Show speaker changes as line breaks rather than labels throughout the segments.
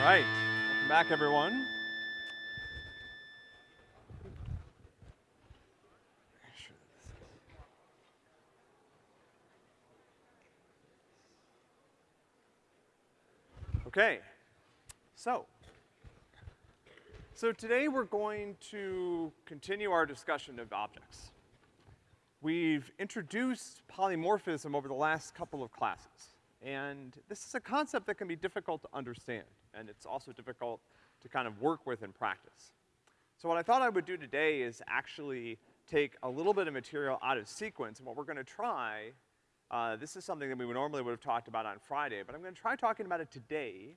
All right, welcome back, everyone. Okay, so, so today we're going to continue our discussion of objects. We've introduced polymorphism over the last couple of classes, and this is a concept that can be difficult to understand, and it's also difficult to kind of work with in practice. So what I thought I would do today is actually take a little bit of material out of sequence, and what we're gonna try, uh, this is something that we would normally would have talked about on Friday, but I'm gonna try talking about it today,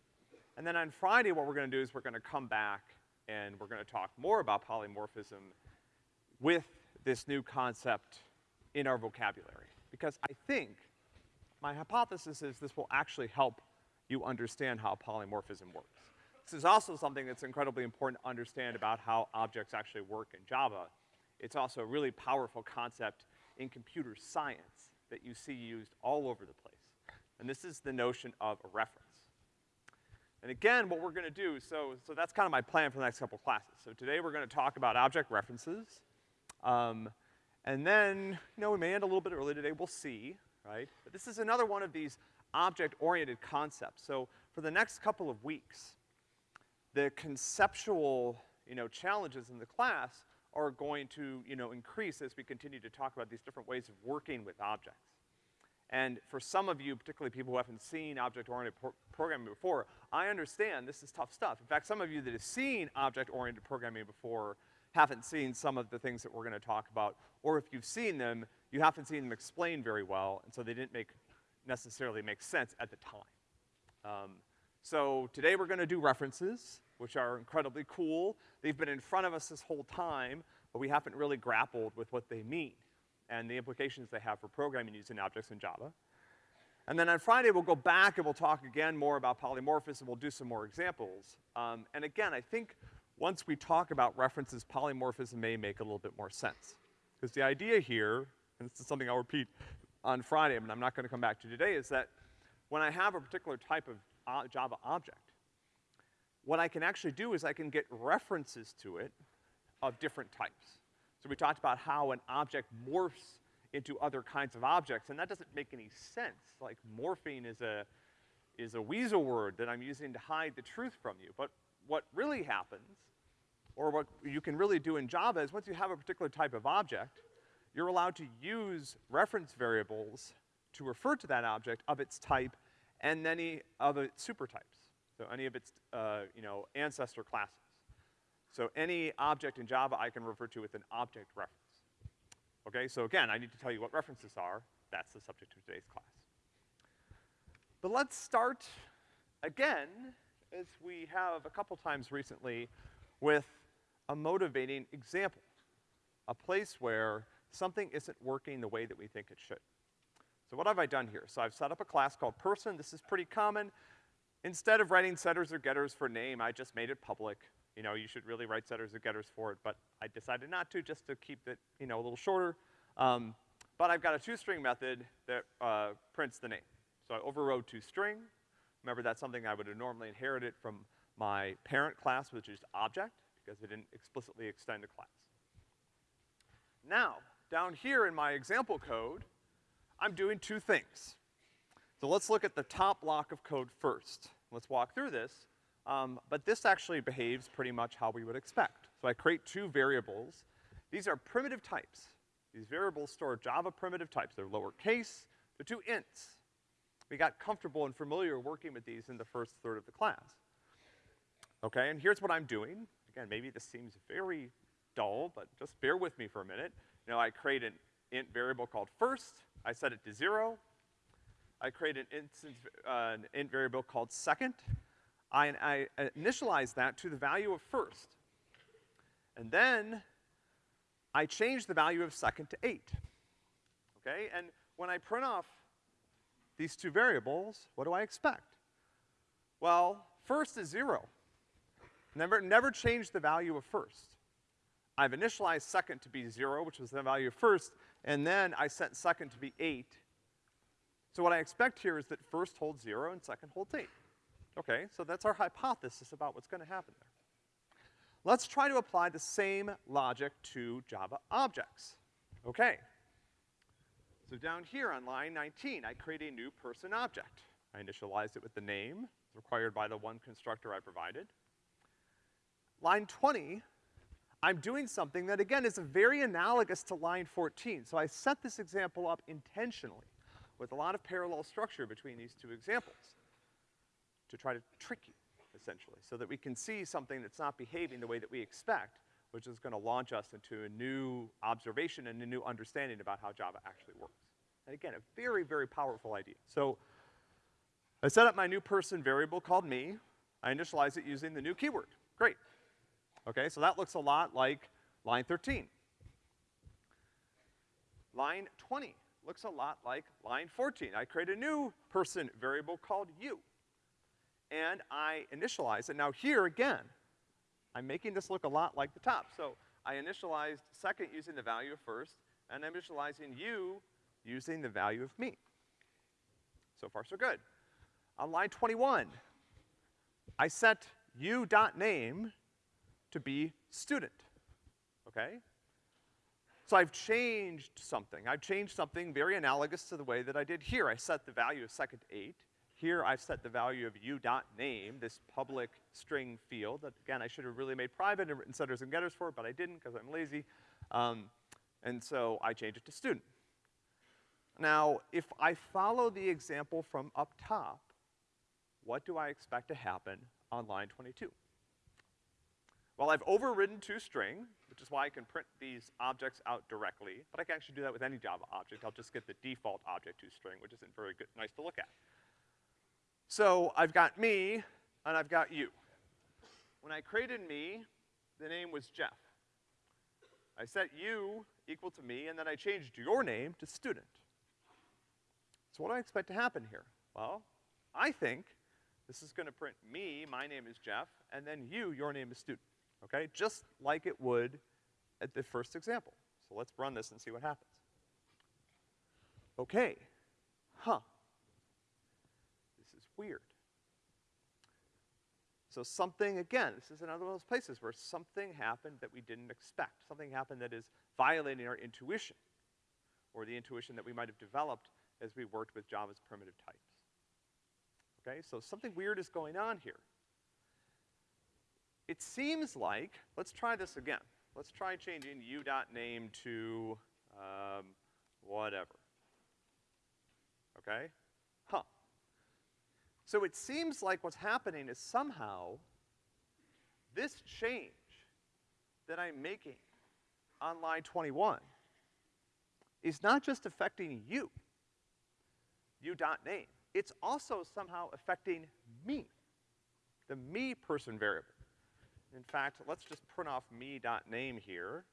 and then on Friday what we're gonna do is we're gonna come back and we're gonna talk more about polymorphism with this new concept in our vocabulary. Because I think, my hypothesis is this will actually help you understand how polymorphism works. This is also something that's incredibly important to understand about how objects actually work in Java. It's also a really powerful concept in computer science that you see used all over the place. And this is the notion of a reference. And again, what we're gonna do, so, so that's kind of my plan for the next couple classes. So today we're gonna talk about object references. Um, and then, you know, we may end a little bit early today, we'll see, right? But this is another one of these object-oriented concepts. So for the next couple of weeks, the conceptual, you know, challenges in the class are going to, you know, increase as we continue to talk about these different ways of working with objects. And for some of you, particularly people who haven't seen object-oriented pro programming before, I understand this is tough stuff. In fact, some of you that have seen object-oriented programming before haven't seen some of the things that we're gonna talk about, or if you've seen them, you haven't seen them explained very well, and so they didn't make, necessarily make sense at the time. Um, so today we're gonna do references, which are incredibly cool. They've been in front of us this whole time, but we haven't really grappled with what they mean and the implications they have for programming using objects in Java. And then on Friday, we'll go back and we'll talk again more about polymorphism, we'll do some more examples. Um, and again, I think once we talk about references, polymorphism may make a little bit more sense. Because the idea here, and this is something I'll repeat on Friday, but I'm not gonna come back to today, is that when I have a particular type of Java object, what I can actually do is I can get references to it of different types. So we talked about how an object morphs into other kinds of objects, and that doesn't make any sense. Like morphing is a, is a weasel word that I'm using to hide the truth from you. But what really happens, or what you can really do in Java is once you have a particular type of object, you're allowed to use reference variables to refer to that object of its type and any of its supertypes. So any of its, uh, you know, ancestor classes. So any object in Java I can refer to with an object reference. Okay, so again, I need to tell you what references are. That's the subject of today's class. But let's start again, as we have a couple times recently, with a motivating example. A place where something isn't working the way that we think it should. So what have I done here? So I've set up a class called person. This is pretty common. Instead of writing setters or getters for name, I just made it public. You know, you should really write setters or getters for it, but I decided not to just to keep it, you know, a little shorter. Um, but I've got a toString method that, uh, prints the name. So I overrode toString. Remember, that's something I would have normally inherited from my parent class, which is object, because it didn't explicitly extend a class. Now, down here in my example code, I'm doing two things. So let's look at the top block of code first. Let's walk through this. Um, but this actually behaves pretty much how we would expect. So I create two variables. These are primitive types. These variables store Java primitive types. They're lowercase, they're two ints. We got comfortable and familiar working with these in the first third of the class. Okay, and here's what I'm doing. Again, maybe this seems very dull, but just bear with me for a minute. You know, I create an int variable called first. I set it to zero. I create an instance, uh, an int variable called second. I, I initialize that to the value of first. And then I change the value of second to eight. Okay? And when I print off these two variables, what do I expect? Well, first is zero. Never, never change the value of first. I've initialized second to be zero, which was the value of first, and then I set second to be eight. So what I expect here is that first holds zero and second holds eight. Okay, so that's our hypothesis about what's gonna happen there. Let's try to apply the same logic to Java objects. Okay. So down here on line 19, I create a new person object. I initialize it with the name required by the one constructor I provided. Line 20, I'm doing something that again is very analogous to line 14. So I set this example up intentionally with a lot of parallel structure between these two examples to try to trick you, essentially, so that we can see something that's not behaving the way that we expect, which is gonna launch us into a new observation and a new understanding about how Java actually works. And again, a very, very powerful idea. So I set up my new person variable called me. I initialize it using the new keyword. Great. Okay, so that looks a lot like line 13. Line 20 looks a lot like line 14. I create a new person variable called you. And I initialize it. Now here again, I'm making this look a lot like the top. So I initialized second using the value of first, and I'm initializing you using the value of me. So far, so good. On line 21, I set u.name to be student, okay? So I've changed something. I've changed something very analogous to the way that I did here. I set the value of second eight. Here I've set the value of u.name, this public string field that, again, I should have really made private and written setters and getters for, but I didn't because I'm lazy. Um, and so I changed it to student. Now, if I follow the example from up top, what do I expect to happen on line 22? Well, I've overridden toString, which is why I can print these objects out directly, but I can actually do that with any Java object. I'll just get the default object toString, which isn't very good, nice to look at. So I've got me, and I've got you. When I created me, the name was Jeff. I set you equal to me, and then I changed your name to student. So what do I expect to happen here? Well, I think this is gonna print me, my name is Jeff, and then you, your name is student, okay? Just like it would at the first example. So let's run this and see what happens. Okay, huh. This is weird. So something, again, this is another one of those places where something happened that we didn't expect. Something happened that is violating our intuition, or the intuition that we might have developed as we worked with Java's primitive types. Okay, so something weird is going on here. It seems like, let's try this again. Let's try changing u.name to, um, whatever. Okay? Huh. So it seems like what's happening is somehow this change that I'm making on line 21 is not just affecting you, u.name. It's also somehow affecting me, the me person variable. In fact, let's just print off me.name here,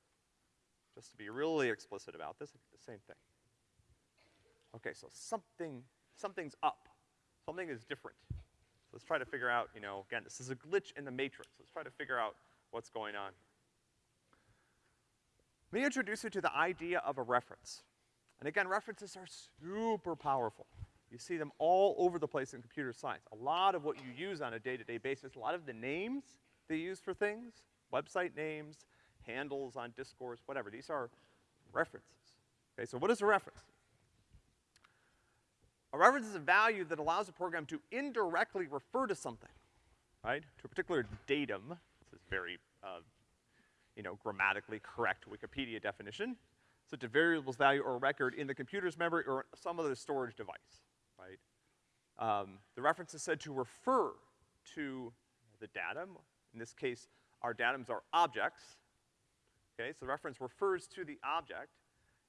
just to be really explicit about this, the same thing. Okay, so something, something's up. Something is different. So let's try to figure out, you know, again, this is a glitch in the matrix. Let's try to figure out what's going on. Let me introduce you to the idea of a reference. And again, references are super powerful. You see them all over the place in computer science. A lot of what you use on a day-to-day -day basis, a lot of the names they use for things, website names, handles on discourse, whatever, these are references. Okay, so what is a reference? A reference is a value that allows a program to indirectly refer to something, right? To a particular datum. This is very, uh, you know, grammatically correct Wikipedia definition. So a variable's value or record in the computer's memory or some other storage device right? Um, the reference is said to refer to the datum. In this case, our datums are objects. Okay, so the reference refers to the object,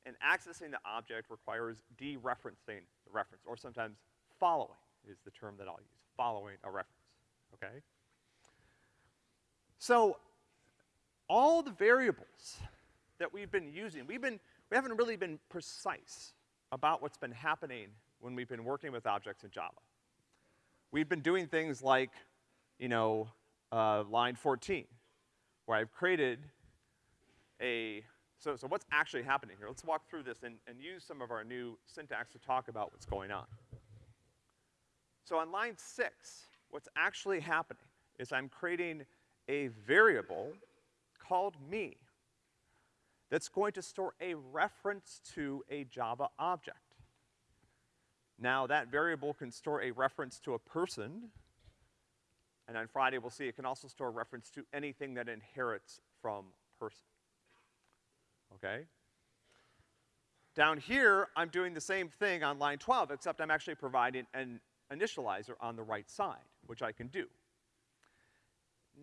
and accessing the object requires dereferencing the reference, or sometimes following is the term that I'll use, following a reference, okay? So, all the variables that we've been using, we've been, we haven't really been precise about what's been happening when we've been working with objects in Java. We've been doing things like, you know, uh, line 14, where I've created a, so, so what's actually happening here? Let's walk through this and, and use some of our new syntax to talk about what's going on. So on line six, what's actually happening is I'm creating a variable called me that's going to store a reference to a Java object. Now, that variable can store a reference to a person, and on Friday we'll see it can also store a reference to anything that inherits from person. Okay? Down here, I'm doing the same thing on line 12, except I'm actually providing an initializer on the right side, which I can do.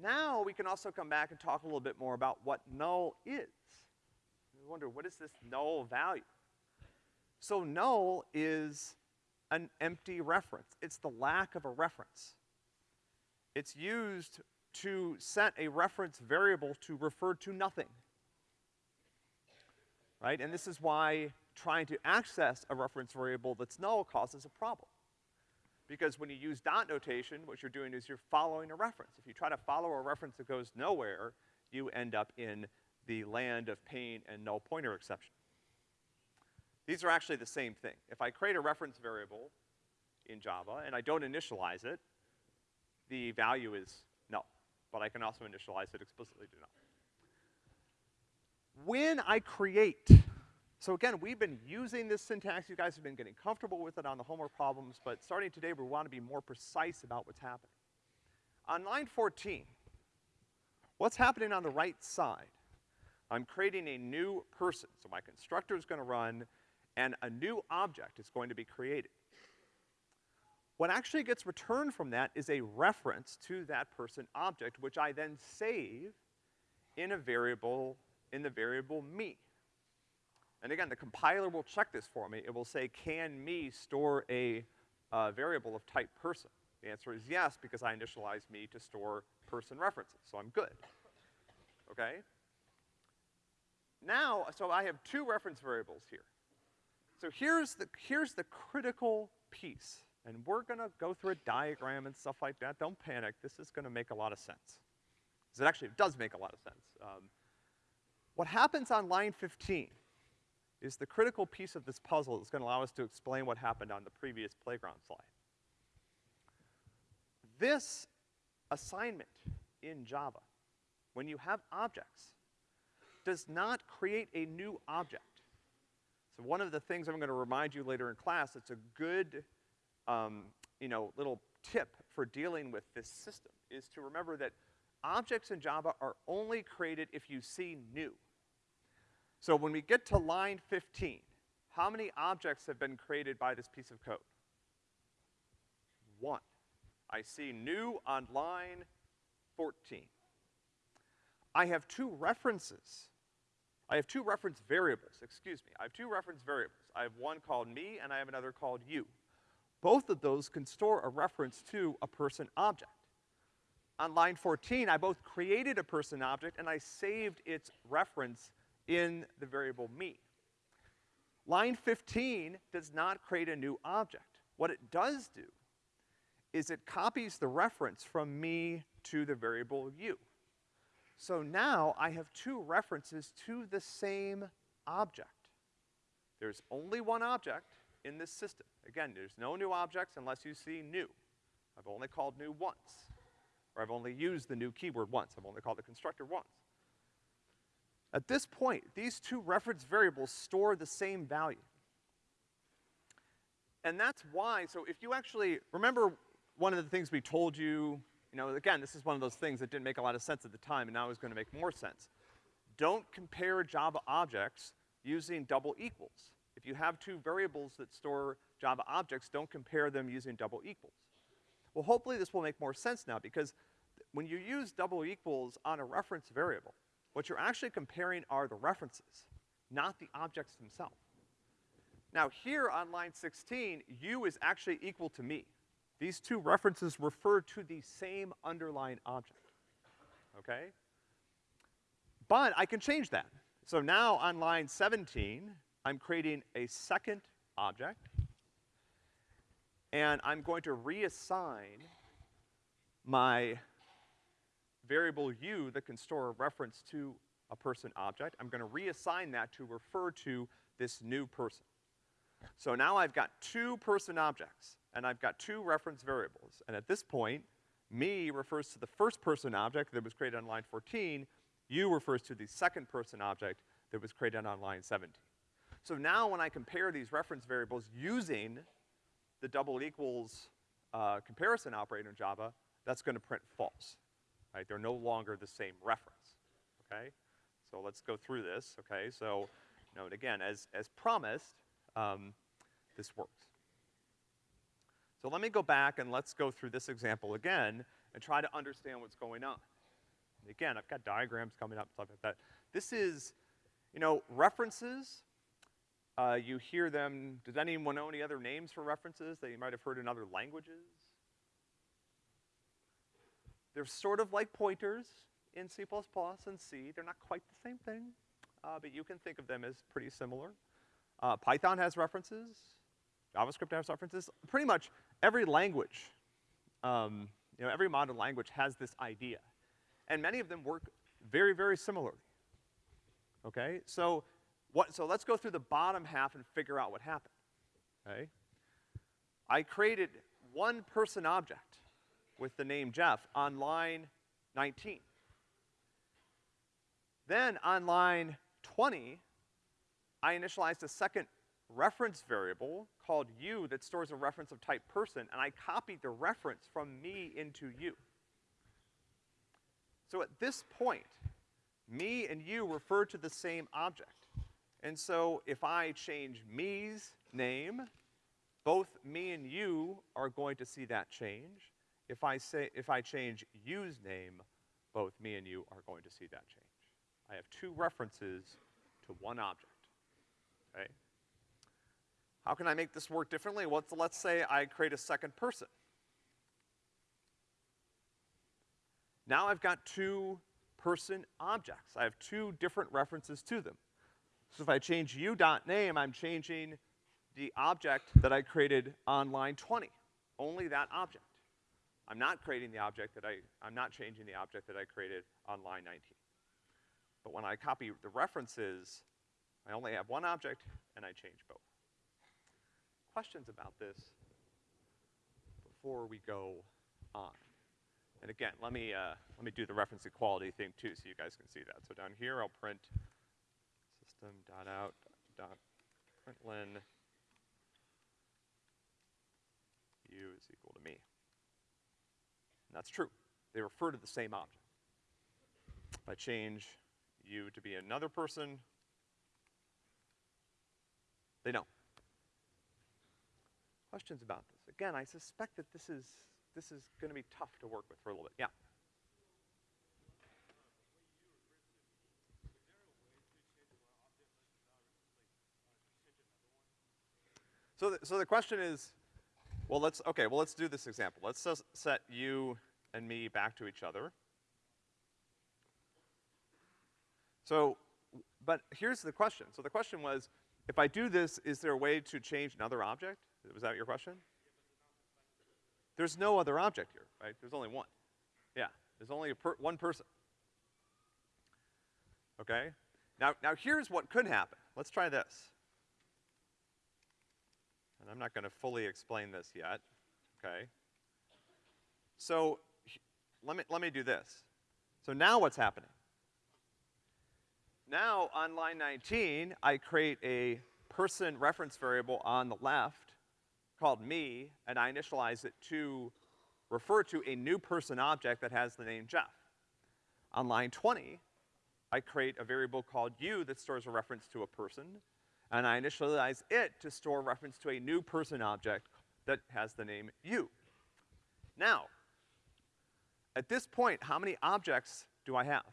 Now we can also come back and talk a little bit more about what null is. You wonder, what is this null value? So null is an empty reference. It's the lack of a reference. It's used to set a reference variable to refer to nothing. Right? And this is why trying to access a reference variable that's null causes a problem. Because when you use dot notation, what you're doing is you're following a reference. If you try to follow a reference that goes nowhere, you end up in the land of pain and null pointer exception. These are actually the same thing. If I create a reference variable in Java and I don't initialize it, the value is null. But I can also initialize it explicitly to null. When I create so again, we've been using this syntax. You guys have been getting comfortable with it on the homework problems, but starting today, we want to be more precise about what's happening. On line 14, what's happening on the right side? I'm creating a new person. So my constructor is gonna run, and a new object is going to be created. What actually gets returned from that is a reference to that person object, which I then save in a variable, in the variable me. And again, the compiler will check this for me. It will say, can me store a uh, variable of type person? The answer is yes, because I initialized me to store person references, so I'm good. Okay? Now, so I have two reference variables here. So here's the, here's the critical piece. And we're gonna go through a diagram and stuff like that. Don't panic, this is gonna make a lot of sense. Because it actually does make a lot of sense. Um, what happens on line 15 is the critical piece of this puzzle that's gonna allow us to explain what happened on the previous playground slide. This assignment in Java, when you have objects, does not create a new object. So one of the things I'm gonna remind you later in class, it's a good, um, you know, little tip for dealing with this system, is to remember that objects in Java are only created if you see new. So when we get to line 15, how many objects have been created by this piece of code? One. I see new on line 14. I have two references. I have two reference variables, excuse me. I have two reference variables. I have one called me and I have another called you. Both of those can store a reference to a person object. On line 14, I both created a person object and I saved its reference in the variable me. Line 15 does not create a new object. What it does do is it copies the reference from me to the variable you. So now I have two references to the same object. There's only one object in this system. Again, there's no new objects unless you see new. I've only called new once. Or I've only used the new keyword once. I've only called the constructor once. At this point, these two reference variables store the same value. And that's why, so if you actually, remember one of the things we told you, you know, again, this is one of those things that didn't make a lot of sense at the time and now is gonna make more sense. Don't compare Java objects using double equals. If you have two variables that store Java objects, don't compare them using double equals. Well, hopefully this will make more sense now because when you use double equals on a reference variable, what you're actually comparing are the references, not the objects themselves. Now here on line 16, u is actually equal to me. These two references refer to the same underlying object, okay? But I can change that. So now on line 17, I'm creating a second object, and I'm going to reassign my variable u that can store a reference to a person object. I'm gonna reassign that to refer to this new person. So now I've got two person objects, and I've got two reference variables. And at this point, Me refers to the first person object that was created on line 14. You refers to the second person object that was created on line 17. So now when I compare these reference variables using the double equals uh, comparison operator in Java, that's gonna print false, right? They're no longer the same reference, okay? So let's go through this, okay? So, note again, as, as promised, um, this works. So let me go back and let's go through this example again and try to understand what's going on. Again, I've got diagrams coming up, and stuff like that. This is, you know, references, uh, you hear them, does anyone know any other names for references that you might have heard in other languages? They're sort of like pointers in C++ and C. They're not quite the same thing, uh, but you can think of them as pretty similar. Uh, Python has references. JavaScript has references. Pretty much every language, um, you know, every modern language has this idea. And many of them work very, very similarly. Okay? So, what, so let's go through the bottom half and figure out what happened. Okay? I created one person object with the name Jeff on line 19. Then on line 20, I initialized a second reference variable called you that stores a reference of type person, and I copied the reference from me into you. So at this point, me and you refer to the same object. And so if I change me's name, both me and you are going to see that change. If I say, if I change you's name, both me and you are going to see that change. I have two references to one object, okay? How can I make this work differently? Well, let's, let's say I create a second person. Now I've got two person objects. I have two different references to them. So if I change u.name, I'm changing the object that I created on line 20. Only that object. I'm not creating the object that I, I'm not changing the object that I created on line 19. But when I copy the references, I only have one object and I change both. Questions about this before we go on? And again, let me, uh, let me do the reference equality thing too so you guys can see that. So down here I'll print system.out.println u is equal to me. And that's true. They refer to the same object. If I change you to be another person, they don't. Questions about this? Again, I suspect that this is, this is gonna be tough to work with for a little bit. Yeah? So the, so the question is, well, let's, okay, well, let's do this example. Let's set you and me back to each other. So, but here's the question. So the question was, if I do this, is there a way to change another object? Was that your question? There's no other object here, right? There's only one. Yeah, there's only per one person. Okay? Now, now here's what could happen. Let's try this. And I'm not gonna fully explain this yet, okay? So, let me, let me do this. So now what's happening? Now, on line 19, I create a person reference variable on the left called me, and I initialize it to refer to a new person object that has the name Jeff. On line 20, I create a variable called you that stores a reference to a person, and I initialize it to store reference to a new person object that has the name you. Now, at this point, how many objects do I have?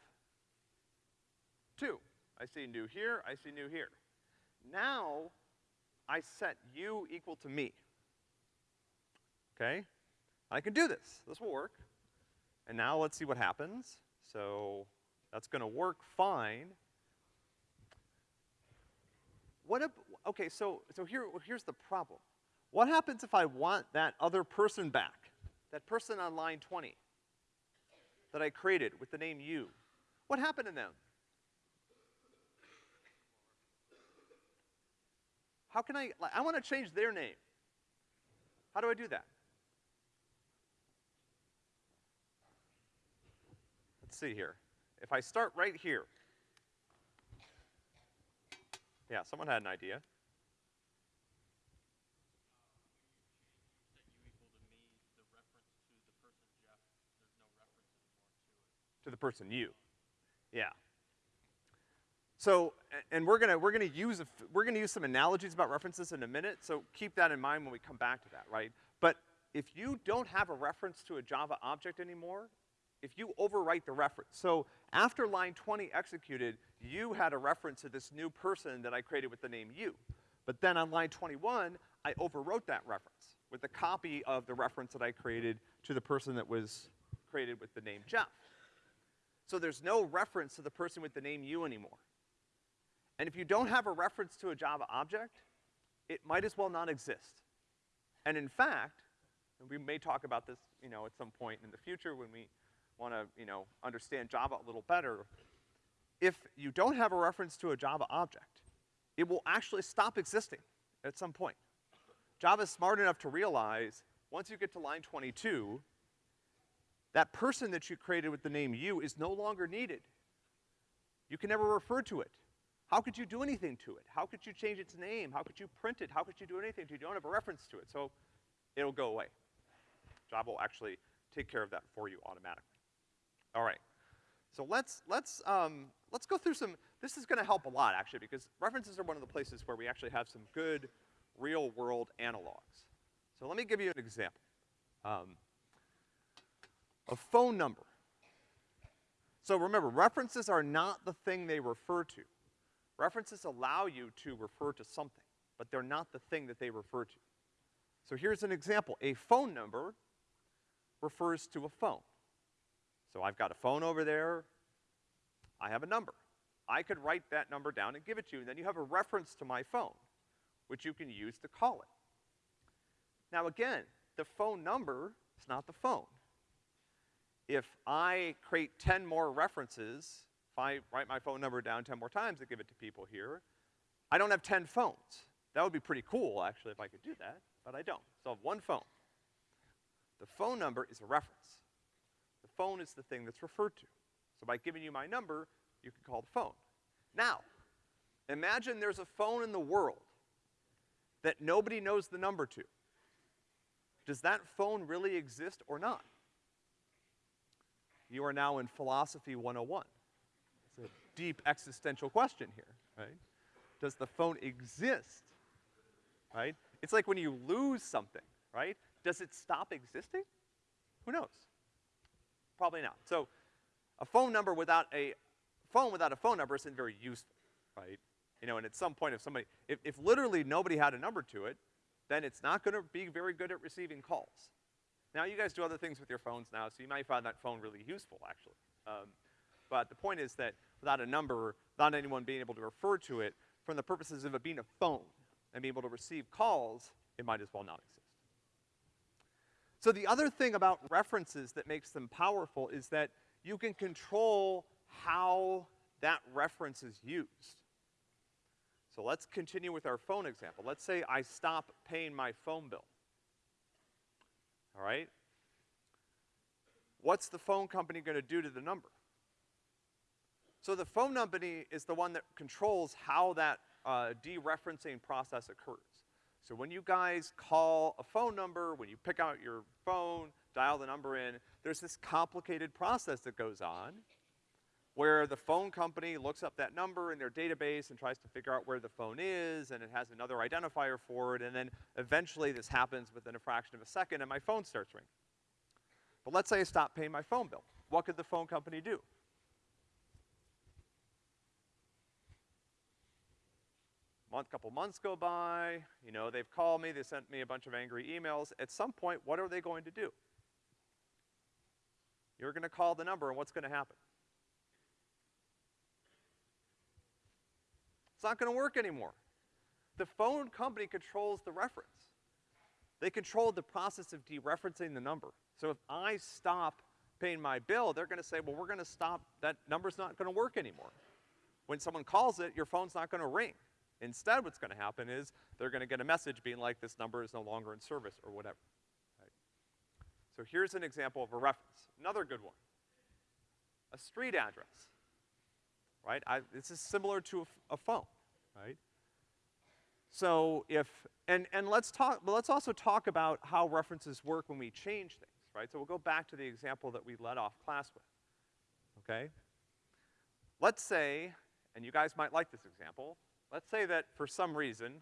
Two. I see new here, I see new here. Now, I set you equal to me. Okay? I can do this. This will work. And now let's see what happens. So, that's gonna work fine. What if, okay, so, so here, here's the problem. What happens if I want that other person back? That person on line 20 that I created with the name you? What happened to them? How can I, like, I wanna change their name. How do I do that? let's see here. If I start right here. Yeah, someone had an idea. to the person you. Yeah. So, and we're gonna, we're gonna use, a f- we're gonna use some analogies about references in a minute, so keep that in mind when we come back to that, right? But if you don't have a reference to a Java object anymore, if you overwrite the reference, so after line twenty executed, you had a reference to this new person that I created with the name you. But then on line twenty-one, I overwrote that reference with a copy of the reference that I created to the person that was created with the name Jeff. So there's no reference to the person with the name you anymore. And if you don't have a reference to a Java object, it might as well not exist. And in fact, and we may talk about this, you know, at some point in the future when we wanna, you know, understand Java a little better, if you don't have a reference to a Java object, it will actually stop existing at some point. Java's smart enough to realize, once you get to line twenty-two, that person that you created with the name you is no longer needed. You can never refer to it. How could you do anything to it? How could you change its name? How could you print it? How could you do anything to it? You don't have a reference to it, so it'll go away. Java will actually take care of that for you automatically. All right. So let's, let's, um, let's go through some, this is gonna help a lot actually, because references are one of the places where we actually have some good real-world analogs. So let me give you an example. Um, a phone number. So remember, references are not the thing they refer to. References allow you to refer to something, but they're not the thing that they refer to. So here's an example. A phone number refers to a phone. So I've got a phone over there. I have a number. I could write that number down and give it to you, and then you have a reference to my phone, which you can use to call it. Now again, the phone number is not the phone if I create 10 more references, if I write my phone number down 10 more times and give it to people here, I don't have 10 phones. That would be pretty cool, actually, if I could do that, but I don't. So I have one phone. The phone number is a reference. Phone is the thing that's referred to. So by giving you my number, you can call the phone. Now, imagine there's a phone in the world that nobody knows the number to. Does that phone really exist or not? You are now in Philosophy 101. It's a deep existential question here, right? Does the phone exist? Right? It's like when you lose something, right? Does it stop existing? Who knows? Probably not. So, a phone number without a phone without a phone number isn't very useful, right? You know, and at some point if somebody, if, if literally nobody had a number to it, then it's not gonna be very good at receiving calls. Now, you guys do other things with your phones now, so you might find that phone really useful, actually. Um, but the point is that without a number, without anyone being able to refer to it, from the purposes of it being a phone and being able to receive calls, it might as well not exist. So the other thing about references that makes them powerful is that you can control how that reference is used. So let's continue with our phone example. Let's say I stop paying my phone bill. All right? What's the phone company gonna do to the number? So the phone company is the one that controls how that uh, dereferencing process occurs. So when you guys call a phone number, when you pick out your phone, dial the number in, there's this complicated process that goes on where the phone company looks up that number in their database and tries to figure out where the phone is, and it has another identifier for it, and then eventually this happens within a fraction of a second and my phone starts ringing. But let's say I stop paying my phone bill. What could the phone company do? Month, couple months go by, you know, they've called me, they sent me a bunch of angry emails. At some point, what are they going to do? You're gonna call the number and what's gonna happen? It's not gonna work anymore. The phone company controls the reference. They control the process of dereferencing the number. So if I stop paying my bill, they're gonna say, well, we're gonna stop, that number's not gonna work anymore. When someone calls it, your phone's not gonna ring. Instead, what's gonna happen is they're gonna get a message being like, this number is no longer in service or whatever. Right? So here's an example of a reference. Another good one. a street address, right? I, this is similar to a, phone, right? So if, and, and let's talk, but let's also talk about how references work when we change things, right? So we'll go back to the example that we led off class with, okay? Let's say, and you guys might like this example, let's say that for some reason,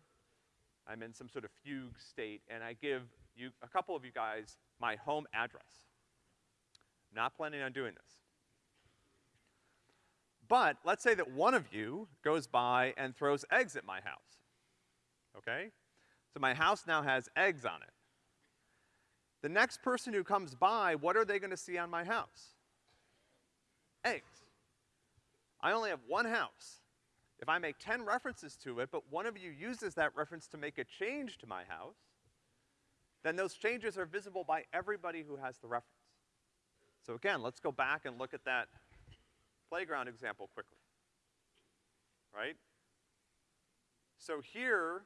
I'm in some sort of fugue state and I give you, a couple of you guys, my home address. Not planning on doing this. But let's say that one of you goes by and throws eggs at my house. Okay? So my house now has eggs on it. The next person who comes by, what are they gonna see on my house? Eggs. I only have one house. If I make 10 references to it, but one of you uses that reference to make a change to my house, then those changes are visible by everybody who has the reference. So again, let's go back and look at that playground example quickly. Right? So here,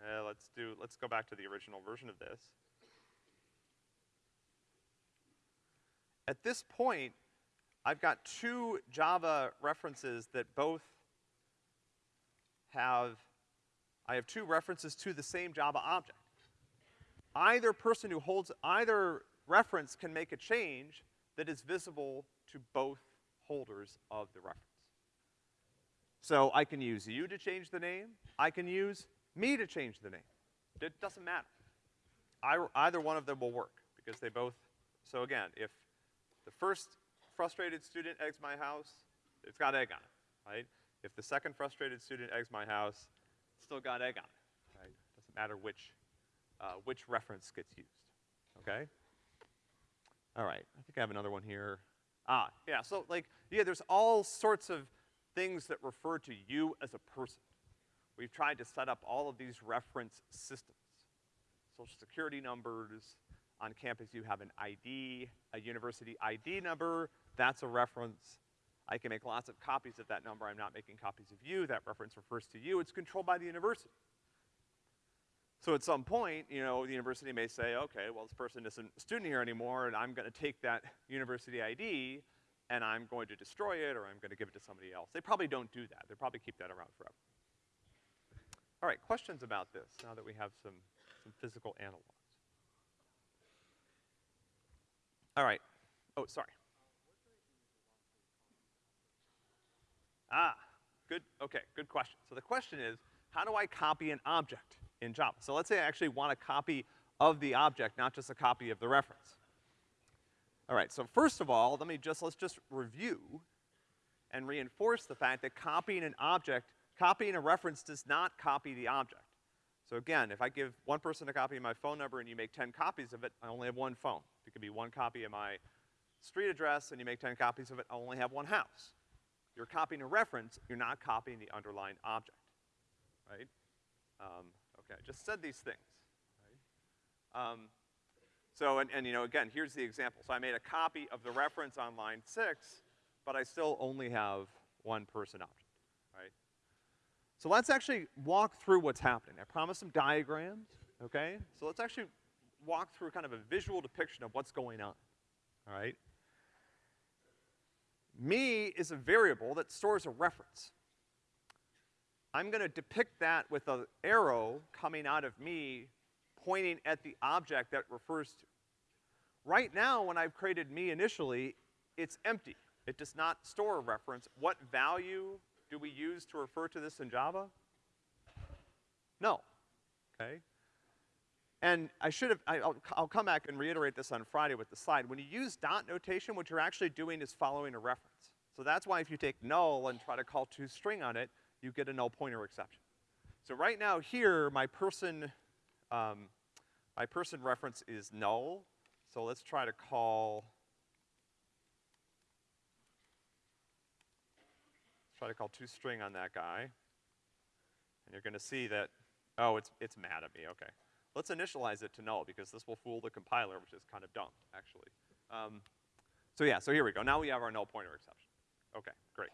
uh, let's do, let's go back to the original version of this. At this point, I've got two Java references that both have, I have two references to the same Java object. Either person who holds, either reference can make a change that is visible to both holders of the reference. So I can use you to change the name, I can use me to change the name. It doesn't matter. I, either one of them will work, because they both, so again, if the first frustrated student eggs my house, it's got egg on it, right? If the second frustrated student eggs my house, still got egg on it, right? Doesn't matter which, uh, which reference gets used, okay? All right, I think I have another one here. Ah, yeah, so like, yeah, there's all sorts of things that refer to you as a person. We've tried to set up all of these reference systems. Social security numbers, on campus you have an ID, a university ID number, that's a reference. I can make lots of copies of that number, I'm not making copies of you, that reference refers to you, it's controlled by the university. So at some point, you know, the university may say, okay, well, this person isn't a student here anymore, and I'm gonna take that university ID, and I'm going to destroy it, or I'm gonna give it to somebody else. They probably don't do that. They probably keep that around forever. All right, questions about this, now that we have some, some physical analogs? All right. Oh, sorry. Ah, good, okay, good question. So the question is, how do I copy an object in Java? So let's say I actually want a copy of the object, not just a copy of the reference. All right, so first of all, let me just, let's just review and reinforce the fact that copying an object, copying a reference does not copy the object. So again, if I give one person a copy of my phone number and you make 10 copies of it, I only have one phone. It could be one copy of my street address and you make 10 copies of it, I only have one house. You're copying a reference, you're not copying the underlying object, right? Um, okay, I just said these things, right? Um, so, and, and you know, again, here's the example. So I made a copy of the reference on line six, but I still only have one person object, right? So let's actually walk through what's happening. I promised some diagrams, okay? So let's actually walk through kind of a visual depiction of what's going on, all right? Me is a variable that stores a reference. I'm gonna depict that with an arrow coming out of me pointing at the object that refers to. Right now, when I've created me initially, it's empty. It does not store a reference. What value do we use to refer to this in Java? No, okay? And I should have, I, will I'll come back and reiterate this on Friday with the slide. When you use dot notation, what you're actually doing is following a reference. So that's why if you take null and try to call toString on it, you get a null pointer exception. So right now here, my person, um, my person reference is null. So let's try to call, let's try to call toString on that guy. And you're gonna see that, oh, it's, it's mad at me, okay. Let's initialize it to null because this will fool the compiler, which is kind of dumb, actually. Um, so yeah, so here we go. Now we have our null pointer exception. Okay, great.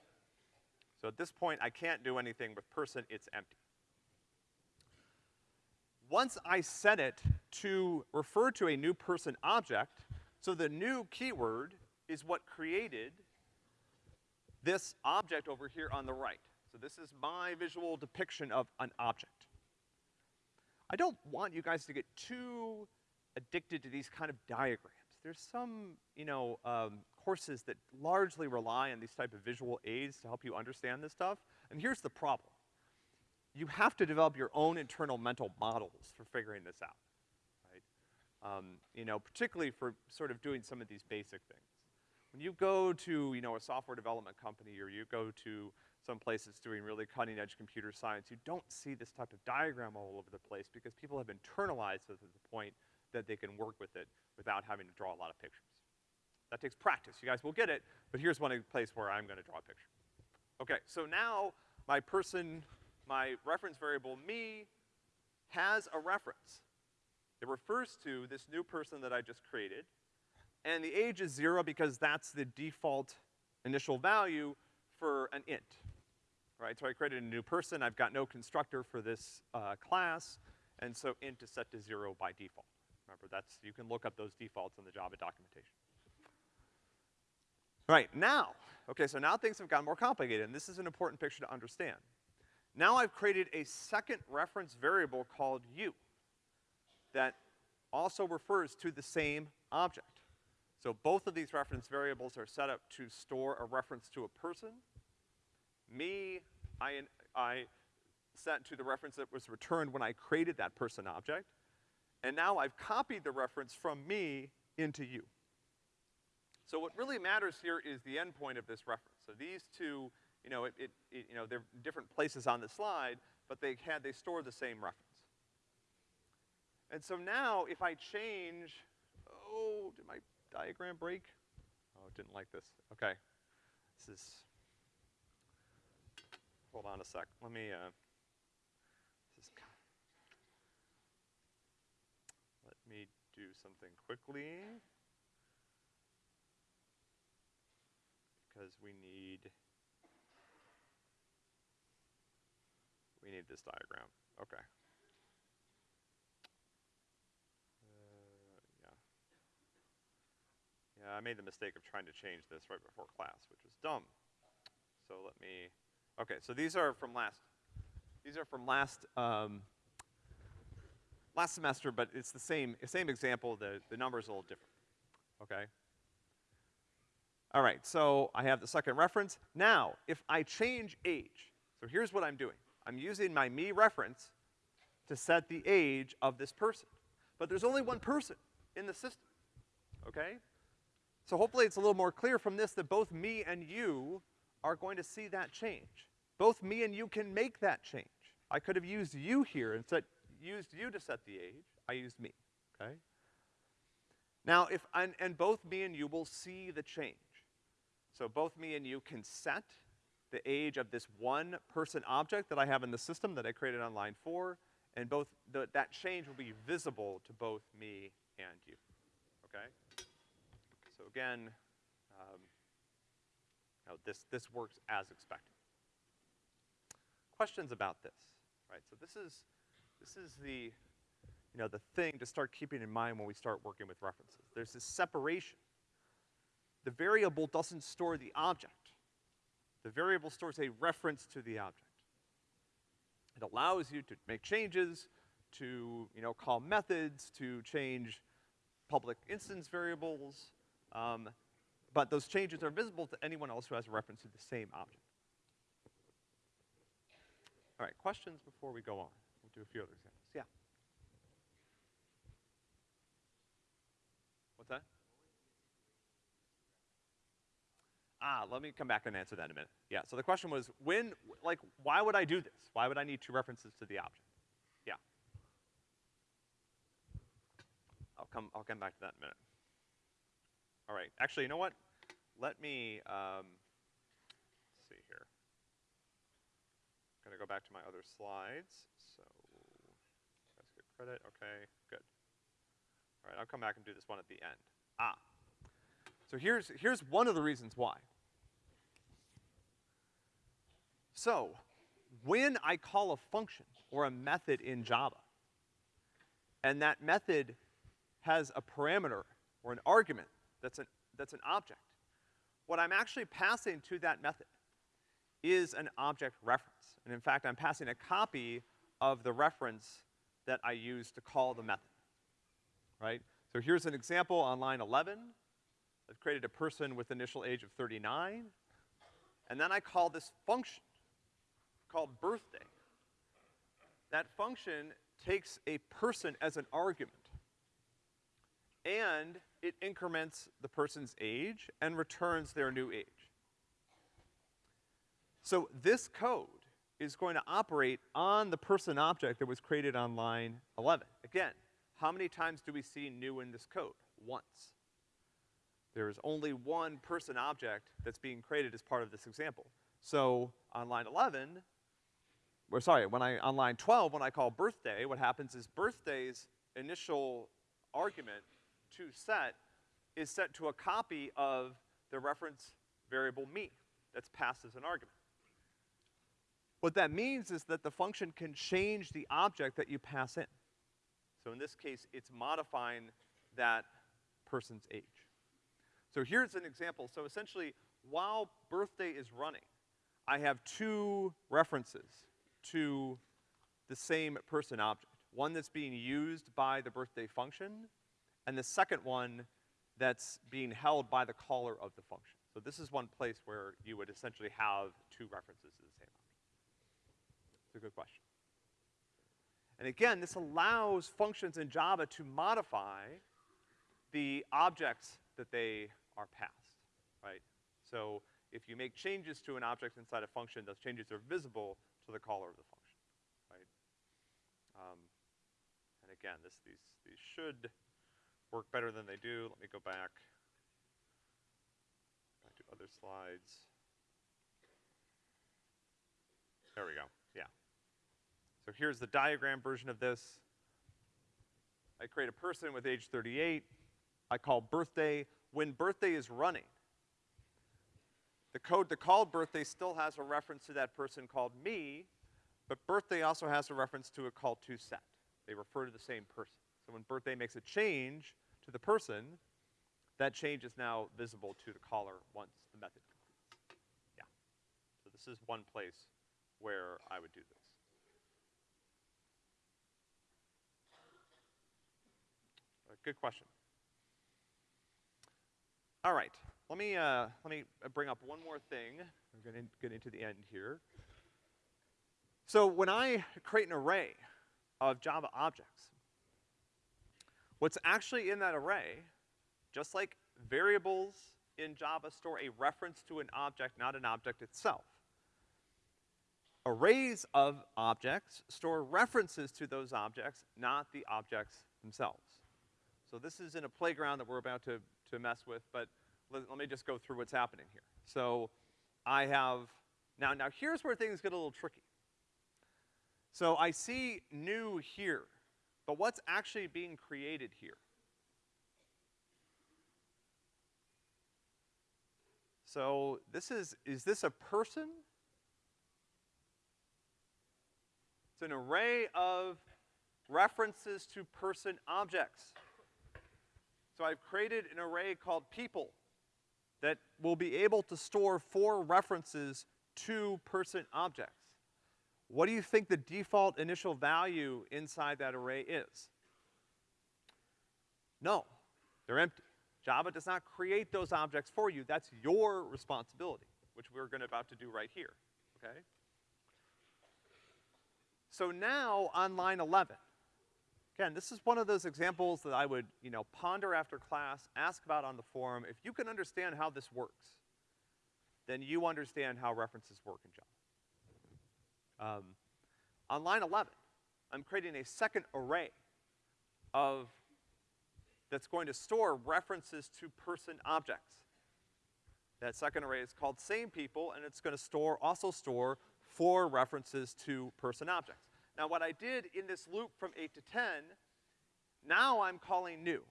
So at this point, I can't do anything with person, it's empty. Once I set it to refer to a new person object, so the new keyword is what created this object over here on the right. So this is my visual depiction of an object. I don't want you guys to get too addicted to these kind of diagrams. There's some, you know, um, courses that largely rely on these type of visual aids to help you understand this stuff. And here's the problem. You have to develop your own internal mental models for figuring this out, right? Um, you know, particularly for sort of doing some of these basic things. When you go to, you know, a software development company or you go to some places doing really cutting edge computer science, you don't see this type of diagram all over the place because people have internalized it to the point that they can work with it without having to draw a lot of pictures. That takes practice. You guys will get it, but here's one place where I'm gonna draw a picture. Okay, so now my person, my reference variable me, has a reference. It refers to this new person that I just created, and the age is zero because that's the default initial value for an int, right? So I created a new person, I've got no constructor for this, uh, class, and so int is set to zero by default. Remember, that's, you can look up those defaults in the Java documentation. Right, now, okay, so now things have gotten more complicated, and this is an important picture to understand. Now I've created a second reference variable called u that also refers to the same object. So both of these reference variables are set up to store a reference to a person. Me, I, I set to the reference that was returned when I created that person object. And now I've copied the reference from me into you. So what really matters here is the endpoint of this reference. So these two, you know, it, it, it, you know, they're different places on the slide, but they had, they store the same reference. And so now if I change, oh, did my diagram break? Oh, it didn't like this. Okay. This is, hold on a sec. Let me, uh, let me do something quickly. Because we need, we need this diagram. Okay. Yeah, I made the mistake of trying to change this right before class, which was dumb. So let me, okay, so these are from last, these are from last, um, last semester, but it's the same, same example, the, the number's a little different, okay? All right, so I have the second reference. Now, if I change age, so here's what I'm doing. I'm using my me reference to set the age of this person. But there's only one person in the system, okay? So hopefully it's a little more clear from this that both me and you are going to see that change. Both me and you can make that change. I could have used you here and said, used you to set the age. I used me, okay? Now if, and, and both me and you will see the change. So both me and you can set the age of this one person object that I have in the system that I created on line four, and both, the, that change will be visible to both me and you, okay? So again, um, this, this works as expected. Questions about this, right? So this is, this is the, you know, the thing to start keeping in mind when we start working with references. There's this separation. The variable doesn't store the object. The variable stores a reference to the object. It allows you to make changes, to, you know, call methods, to change public instance variables, um, but those changes are visible to anyone else who has a reference to the same object. All right, questions before we go on? We'll do a few other examples. Yeah. What's that? Ah, let me come back and answer that in a minute. Yeah, so the question was, when, like, why would I do this? Why would I need two references to the object? Yeah. I'll come, I'll come back to that in a minute. All right, actually, you know what? Let me, um, see here. I'm gonna go back to my other slides, so, guys get credit, okay, good. All right, I'll come back and do this one at the end. Ah, so here's, here's one of the reasons why. So, when I call a function or a method in Java, and that method has a parameter or an argument that's an, that's an object. what I'm actually passing to that method is an object reference. And in fact, I'm passing a copy of the reference that I use to call the method, right? So here's an example on line 11. I've created a person with initial age of 39, and then I call this function called birthday. That function takes a person as an argument, and it increments the person's age and returns their new age. So this code is going to operate on the person object that was created on line 11. Again, how many times do we see new in this code? Once. There is only one person object that's being created as part of this example. So on line 11, or sorry, when I, on line 12, when I call birthday, what happens is birthday's initial argument to set is set to a copy of the reference variable me that's passed as an argument. What that means is that the function can change the object that you pass in. So in this case, it's modifying that person's age. So here's an example. So essentially, while birthday is running, I have two references to the same person object. One that's being used by the birthday function, and the second one that's being held by the caller of the function. So this is one place where you would essentially have two references to the same a good question. And again, this allows functions in Java to modify the objects that they are passed, right? So if you make changes to an object inside a function, those changes are visible to the caller of the function, right? Um, and again, this, these, these should work better than they do. Let me go back, back to other slides. There we go. So here's the diagram version of this. I create a person with age 38. I call birthday. When birthday is running, the code that called birthday still has a reference to that person called me, but birthday also has a reference to a call to set. They refer to the same person. So when birthday makes a change to the person, that change is now visible to the caller once the method completes. Yeah. So this is one place where I would do this. Good question. All right, let me, uh, let me bring up one more thing. I'm gonna get into the end here. So when I create an array of Java objects, what's actually in that array, just like variables in Java store a reference to an object, not an object itself, arrays of objects store references to those objects, not the objects themselves. So this is in a playground that we're about to, to mess with, but let, let me just go through what's happening here. So I have, now, now here's where things get a little tricky. So I see new here, but what's actually being created here? So this is, is this a person? It's an array of references to person objects. So I've created an array called people that will be able to store four references to person objects. What do you think the default initial value inside that array is? No, they're empty. Java does not create those objects for you. That's your responsibility, which we're gonna about to do right here, okay? So now on line 11, Again, this is one of those examples that I would, you know, ponder after class, ask about on the forum. If you can understand how this works, then you understand how references work in Java. Um, on line 11, I'm creating a second array of, that's going to store references to person objects. That second array is called same people, and it's gonna store, also store four references to person objects. Now what I did in this loop from eight to ten, now I'm calling new.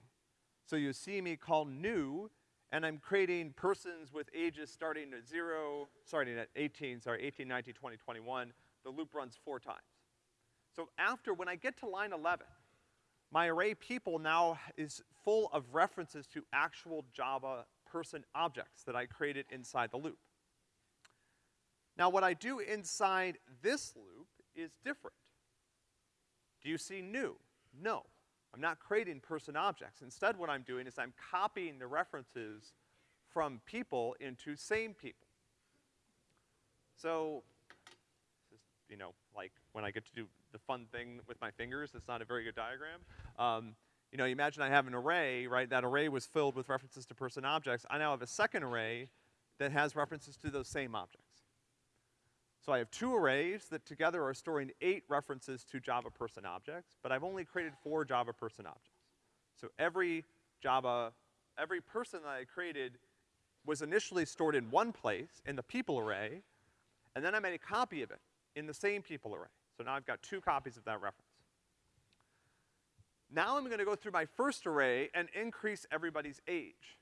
So you see me call new, and I'm creating persons with ages starting at zero, starting at 18, sorry, 18, 19, 20, 21. The loop runs four times. So after, when I get to line 11, my array people now is full of references to actual Java person objects that I created inside the loop. Now what I do inside this loop is different. Do you see new? No. I'm not creating person objects. Instead what I'm doing is I'm copying the references from people into same people. So, this is, you know, like when I get to do the fun thing with my fingers, it's not a very good diagram. Um, you know, you imagine I have an array, right? That array was filled with references to person objects. I now have a second array that has references to those same objects. So I have two arrays that together are storing eight references to Java person objects, but I've only created four Java person objects. So every Java, every person that I created was initially stored in one place, in the people array, and then I made a copy of it in the same people array. So now I've got two copies of that reference. Now I'm gonna go through my first array and increase everybody's age.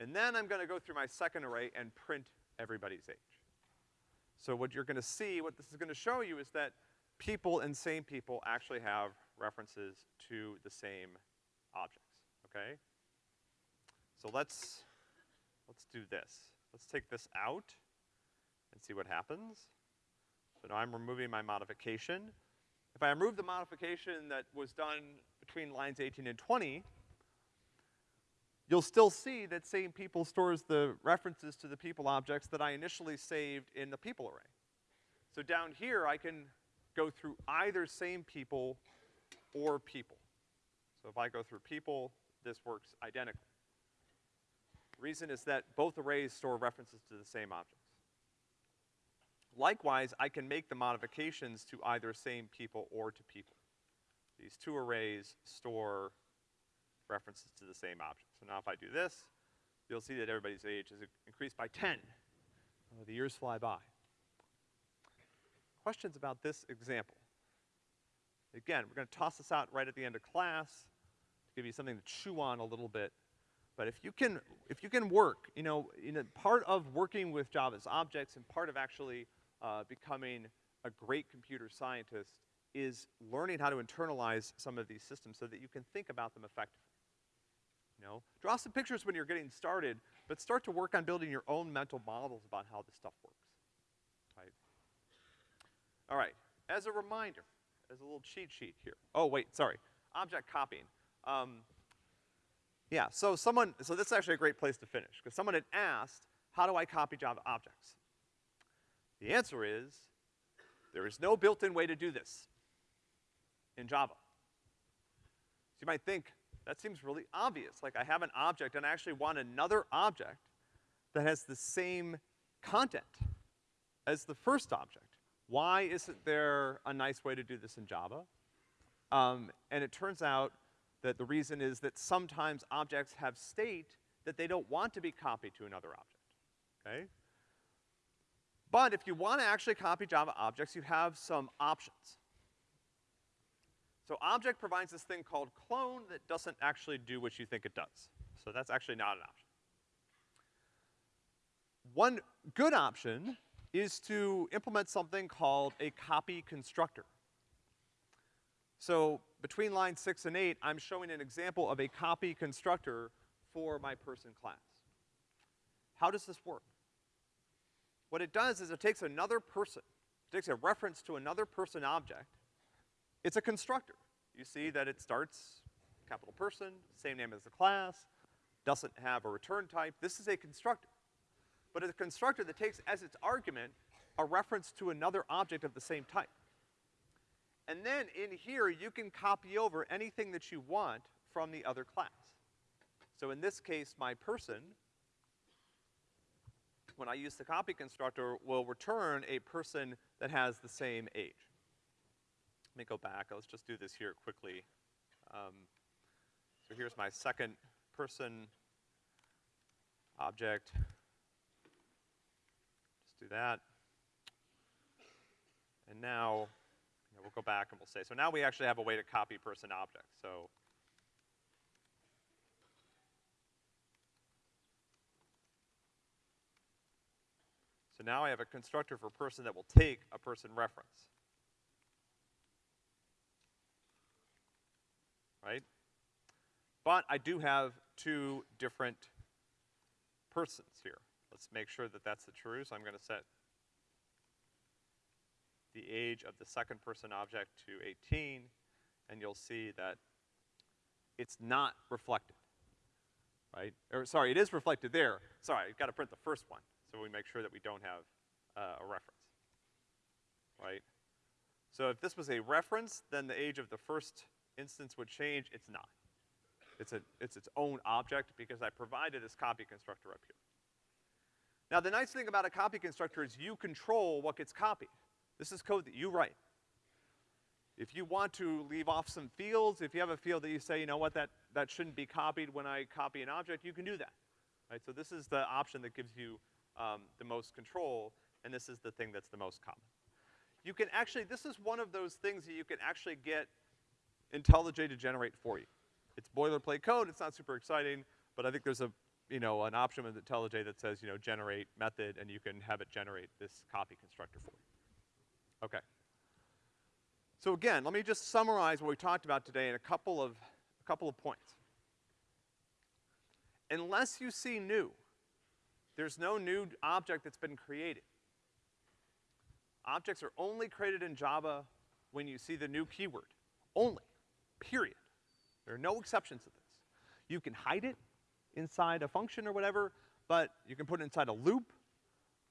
And then I'm gonna go through my second array and print everybody's age. So what you're gonna see, what this is gonna show you is that people and same people actually have references to the same objects, okay? So let's, let's do this. Let's take this out and see what happens. So now I'm removing my modification. If I remove the modification that was done between lines 18 and 20, you'll still see that same people stores the references to the people objects that I initially saved in the people array. So down here, I can go through either same people or people. So if I go through people, this works identically. Reason is that both arrays store references to the same objects. Likewise, I can make the modifications to either same people or to people. These two arrays store references to the same object. So now if I do this, you'll see that everybody's age is increased by 10. Uh, the years fly by. Questions about this example? Again, we're gonna toss this out right at the end of class to give you something to chew on a little bit. But if you can, if you can work, you know, part of working with Java's objects and part of actually uh, becoming a great computer scientist is learning how to internalize some of these systems so that you can think about them effectively. Know, draw some pictures when you're getting started, but start to work on building your own mental models about how this stuff works, right? All right, as a reminder, as a little cheat sheet here. Oh, wait, sorry, object copying. Um, yeah, so someone, so this is actually a great place to finish, because someone had asked, how do I copy Java objects? The answer is, there is no built-in way to do this in Java. So you might think, that seems really obvious. Like I have an object and I actually want another object that has the same content as the first object. Why isn't there a nice way to do this in Java? Um, and it turns out that the reason is that sometimes objects have state that they don't want to be copied to another object, okay? But if you wanna actually copy Java objects, you have some options. So object provides this thing called clone that doesn't actually do what you think it does. So that's actually not an option. One good option is to implement something called a copy constructor. So between lines six and eight, I'm showing an example of a copy constructor for my person class. How does this work? What it does is it takes another person, it takes a reference to another person object. It's a constructor. You see that it starts capital person, same name as the class, doesn't have a return type. This is a constructor. But it's a constructor that takes as its argument a reference to another object of the same type. And then in here, you can copy over anything that you want from the other class. So in this case, my person when I use the copy constructor, will return a person that has the same age. Let me go back, let's just do this here quickly. Um, so here's my second person object. Just do that. And now, you know, we'll go back and we'll say, so now we actually have a way to copy person object. So So now I have a constructor for person that will take a person reference. Right? But I do have two different persons here. Let's make sure that that's the true, so I'm gonna set the age of the second person object to 18, and you'll see that it's not reflected, right? Or, sorry, it is reflected there. Sorry, I've gotta print the first one, so we make sure that we don't have, uh, a reference, right? So if this was a reference, then the age of the first instance would change, it's not. It's a, it's its own object because I provided this copy constructor up here. Now the nice thing about a copy constructor is you control what gets copied. This is code that you write. If you want to leave off some fields, if you have a field that you say, you know what, that, that shouldn't be copied when I copy an object, you can do that, right? So this is the option that gives you, um, the most control, and this is the thing that's the most common. You can actually, this is one of those things that you can actually get IntelliJ to generate for you. It's boilerplate code, it's not super exciting, but I think there's a, you know, an option with IntelliJ that says, you know, generate method, and you can have it generate this copy constructor for you. Okay. So again, let me just summarize what we talked about today in a couple of, a couple of points. Unless you see new, there's no new object that's been created. Objects are only created in Java when you see the new keyword. Only. Period. There are no exceptions to this. You can hide it inside a function or whatever, but you can put it inside a loop,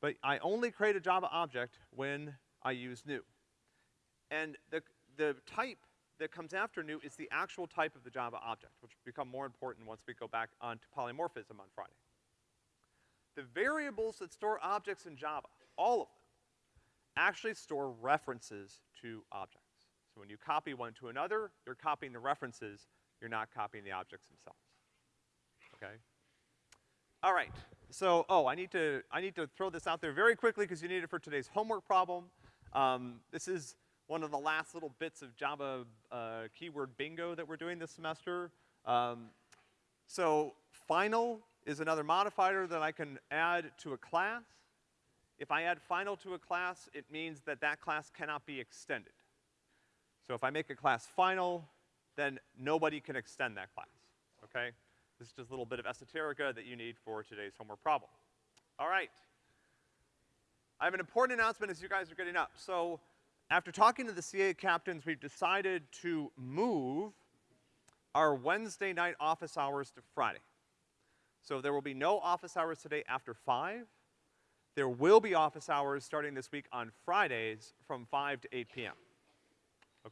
but I only create a Java object when I use new. And the, the type that comes after new is the actual type of the Java object, which will become more important once we go back onto polymorphism on Friday. The variables that store objects in Java, all of them, actually store references to objects. So when you copy one to another, you're copying the references, you're not copying the objects themselves. Okay? All right. So, oh, I need to, I need to throw this out there very quickly because you need it for today's homework problem. Um, this is one of the last little bits of Java uh, keyword bingo that we're doing this semester. Um, so final is another modifier that I can add to a class. If I add final to a class, it means that that class cannot be extended. So if I make a class final, then nobody can extend that class, okay? This is just a little bit of esoterica that you need for today's homework problem. All right. I have an important announcement as you guys are getting up. So after talking to the CA captains, we've decided to move our Wednesday night office hours to Friday. So there will be no office hours today after five. There will be office hours starting this week on Fridays from 5 to 8 p.m.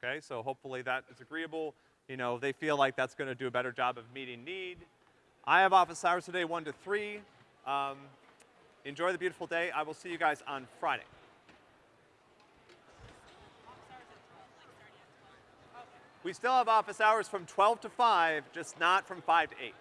Okay, so hopefully that is agreeable. You know, they feel like that's gonna do a better job of meeting need. I have office hours today, 1 to 3. Um, enjoy the beautiful day. I will see you guys on Friday. We still have office hours from 12 to 5, just not from 5 to 8.